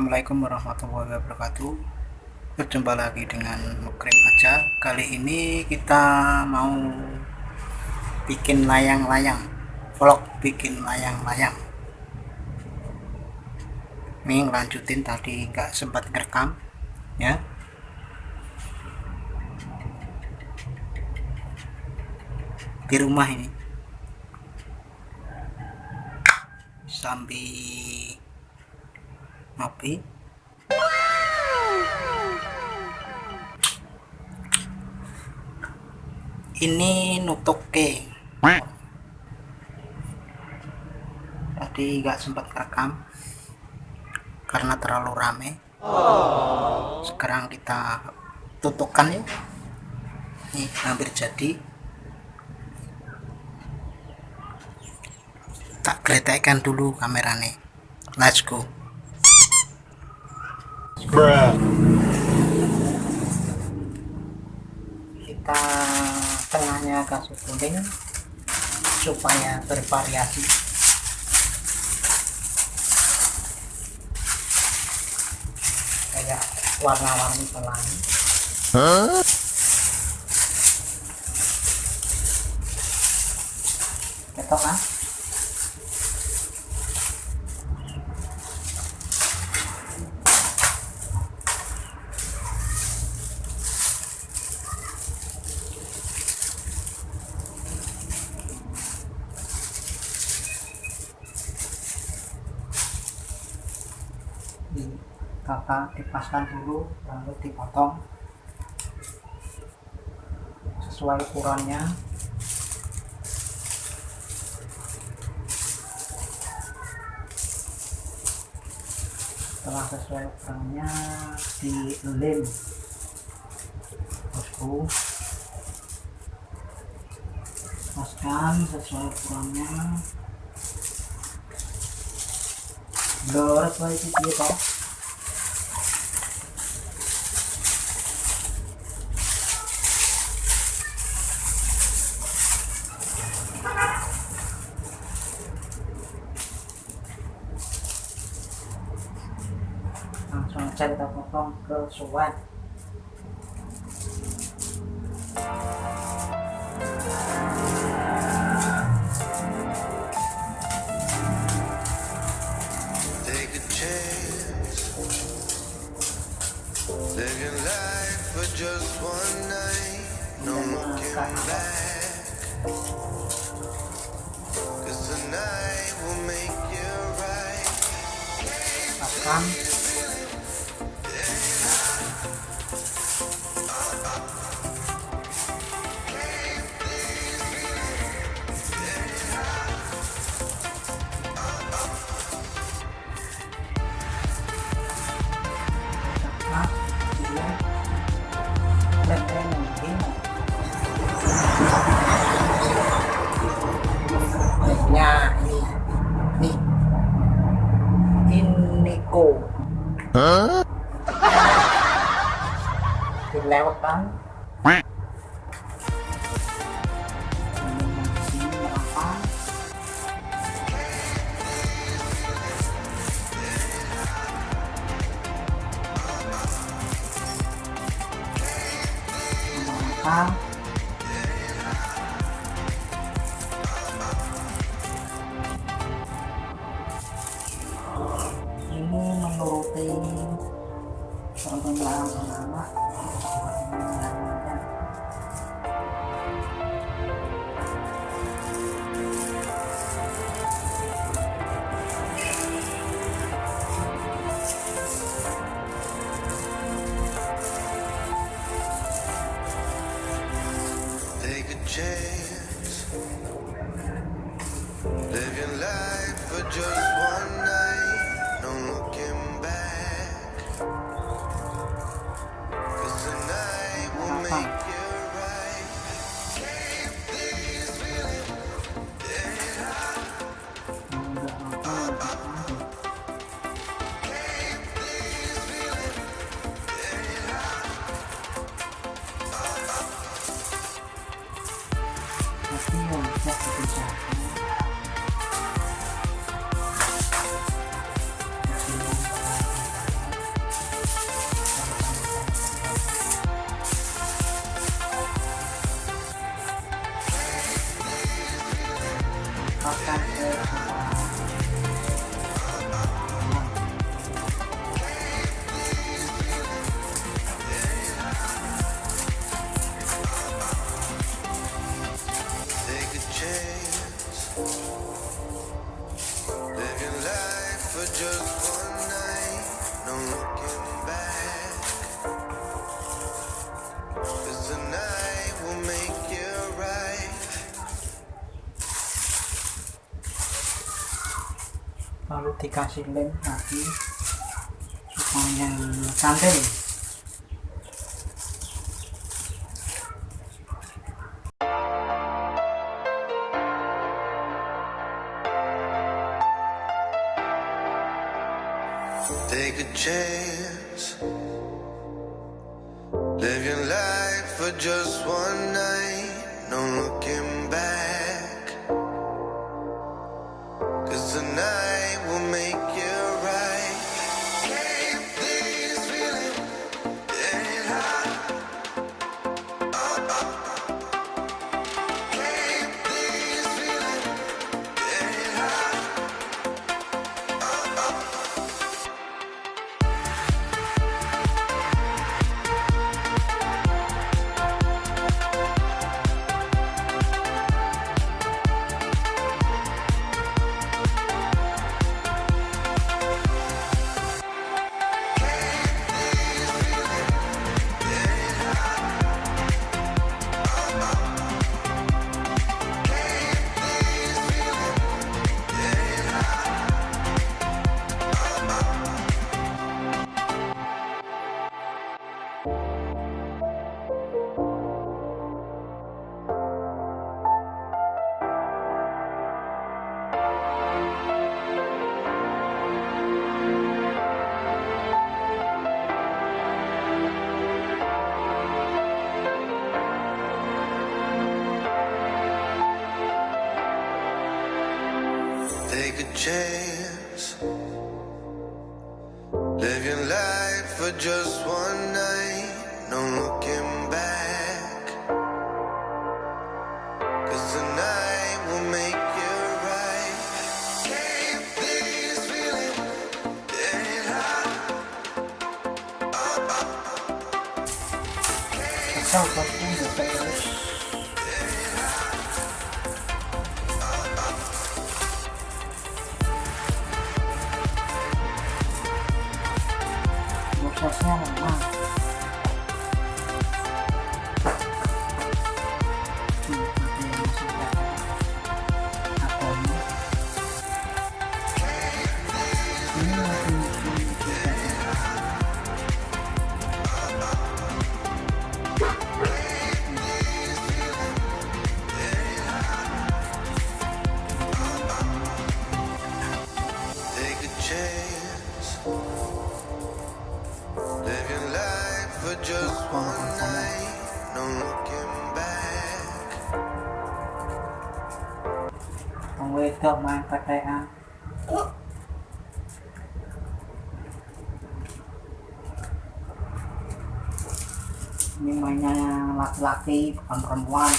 Assalamualaikum warahmatullahi wabarakatuh. Berjumpa lagi dengan Mukrim aja. Kali ini kita mau Bikin layang-layang Vlog bikin layang-layang. Ini lanjutin tadi nggak sempat ngerekam Ya. Di rumah ini. Sambil ngopi ini nutuke tadi nggak sempat rekam karena terlalu rame. Sekarang kita tutupkan ya. Ini hampir jadi. Tak geletekkan dulu kameranya let's go Bruh. kita tengahnya kasih kuning supaya bervariasi. Kayak warna-warni pelangi. Ketok kan di kakak dipaskan dulu lalu dipotong. Sesuai ukurannya. Setelah sesuai ukurannya dilem bosku. Paskan sesuai ukurannya. Blur itu toh su hogar. Apa ini Yeah, that's uh, a good job. Take a chance. Live your life for just one night. No looking back. Chance. Your life for just one night. No looking back. Cause tonight will make ini lagi Yang laki-laki bukan perempuan.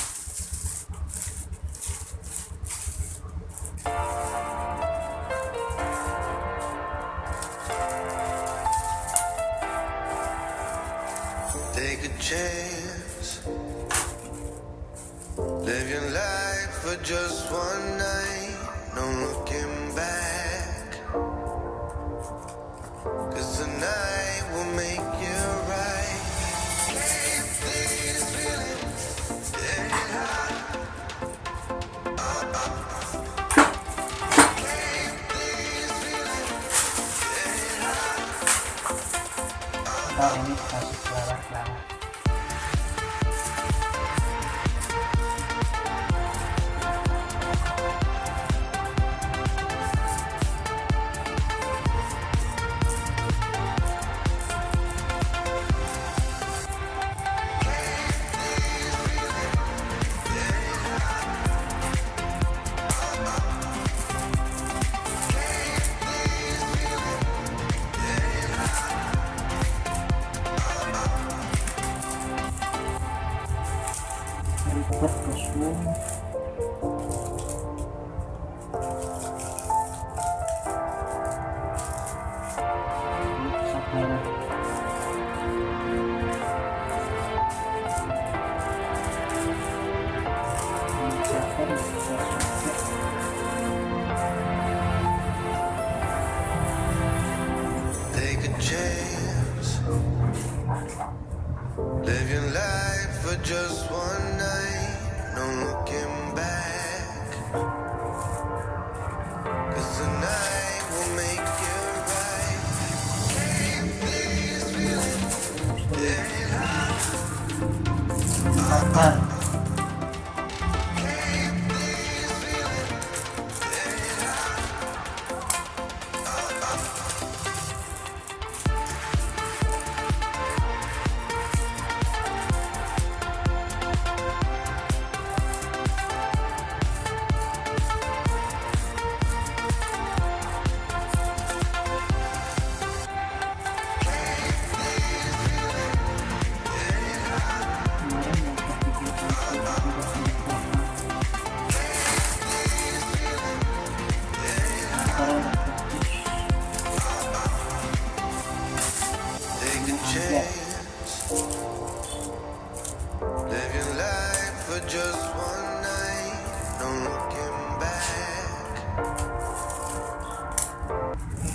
Live your life for just one night. No looking back.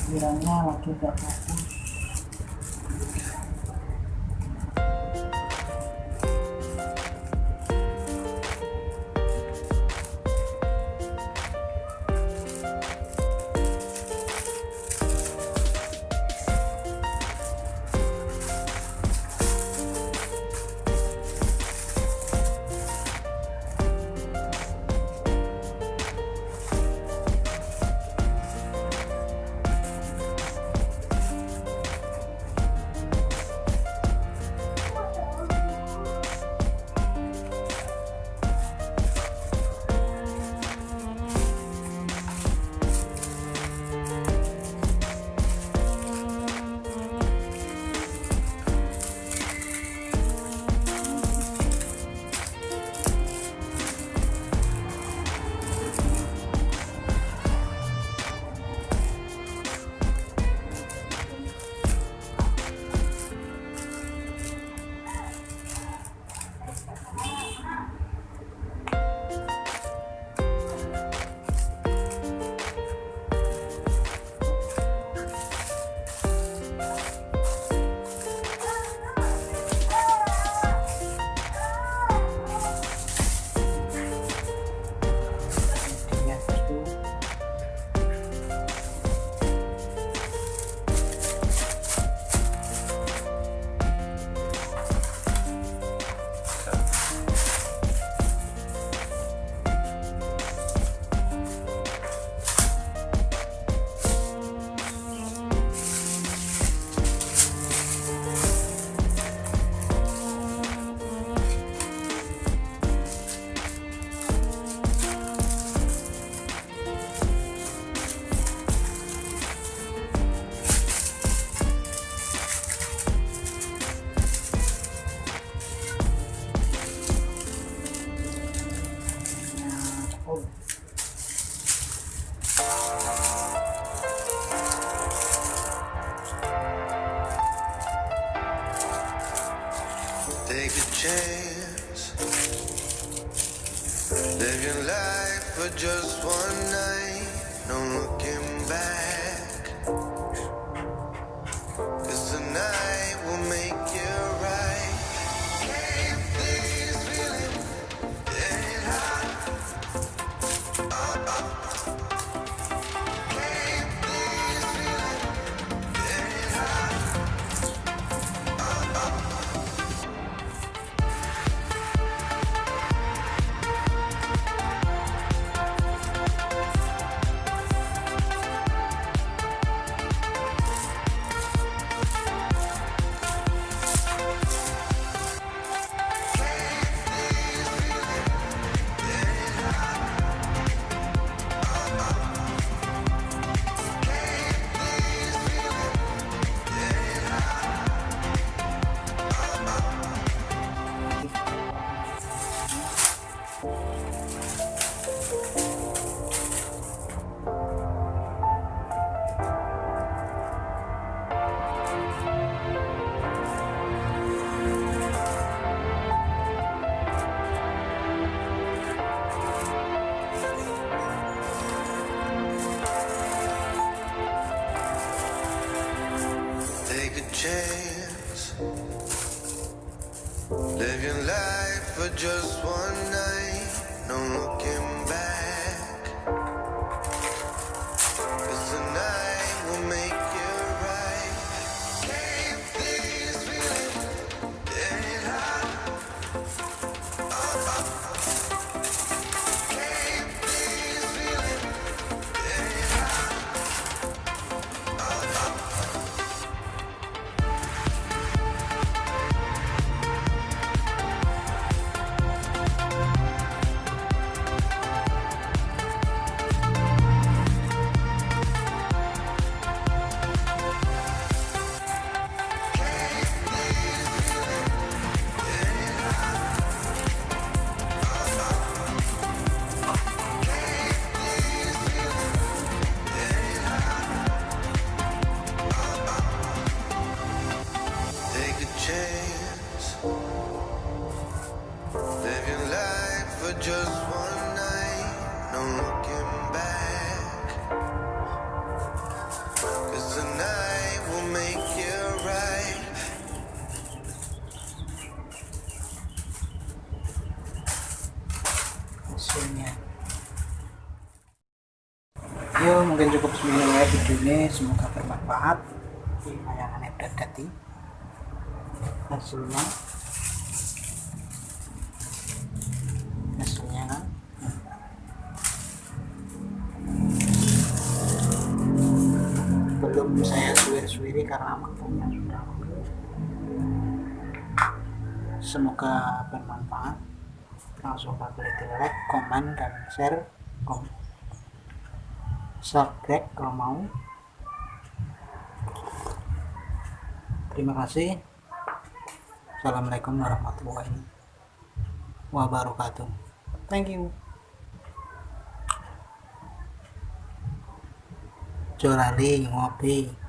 Giranyala che da just one night. Look Living life for just one night, no looking back. Video ini semoga bermanfaat. Layangannya udah jadi hasilnya. Hasilnya. Kan belum saya suwir-suwiri karena waktunya sudah. Semoga bermanfaat. Langsung di like, komen, dan share. Kom subscribe kalau mau. Terima kasih. Assalamualaikum warahmatullahi wabarakatuh. Thank you. Jorali ngopi